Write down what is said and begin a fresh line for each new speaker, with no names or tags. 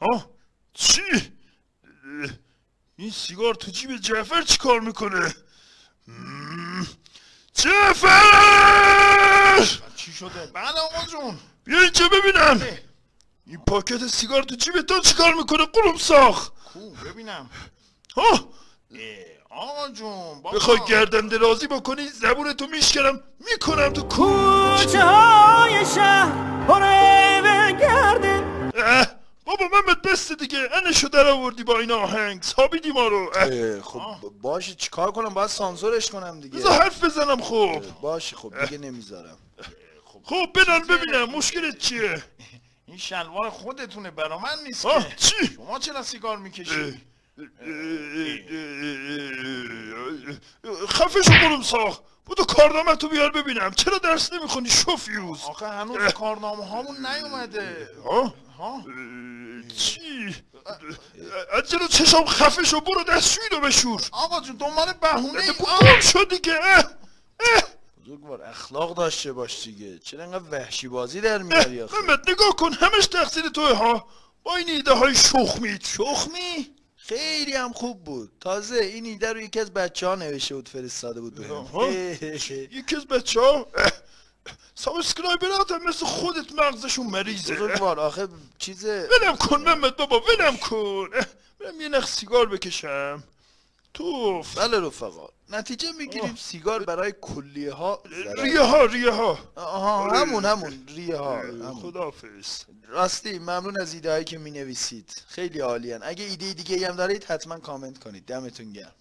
ها چی این سیگار تو جیب جعفر چی کار می‌کنه جعفر
چی شده بله آقا جون
بیا اینجا ببینم این پاکت سیگار تو جیب تو چی کار می‌کنه قلوم ساخ
کو ببینم
ها
اه، آقا جون
بخوای گردن درازی بکنی زبون تو میشکنم می‌کنم تو کو بسته دیگه انشو در آوردی با این آهنگ سابیدی ما رو
خب باشه چیکار کنم باید سانسورش کنم دیگه
بذار حرف بزنم خب
باشه خب دیگه نمی‌ذارم
خب بنال ببینم مشکلت چیه
این شلوار خودتونه برا من نیست که
چی
شما چرا سیگار می‌کشی
خفه شو قلوم ساخ بودو کارنامه تو بیار ببینم. چرا درس نمی‌خونی شوفیوز؟
آخه هنوز کارنامه هامون نیومده.
ها؟ چی؟ از جلو چشم خفه شو برو دستشویی رو بشور.
آقا جون دنبال بهونه ای.
گم شو دیگه
بزرگوار اخلاق داشته باش دیگه. چرا انقدر وحشی بازی در میاری آخه؟
محمد نگاه کن همش تقصیر توه ها؟ با این ایده های شخمیت
شخمی؟ خیلی هم خوب بود. تازه این ایده رو یکی از بچه ها نوشته بود فرستاده بود.
یکی از بچه ها subscriber ات هم مثل خودت مغزشون مریضه.
بزرگوار آخه چیز
ولم کن محمد بابا ولم کن. برم یه نخ سیگار بکشم. توف.
بله رفقا. نتیجه می‌گیریم سیگار برای کلیه ها.
ریه ها ریه ها.
آها همون همون ریه ها.
خدافز
راستی ممنون از ایده هایی که می نویسید خیلی عالیان. اگه ایده دیگه هم دارید حتما کامنت کنید. دمتون گرم.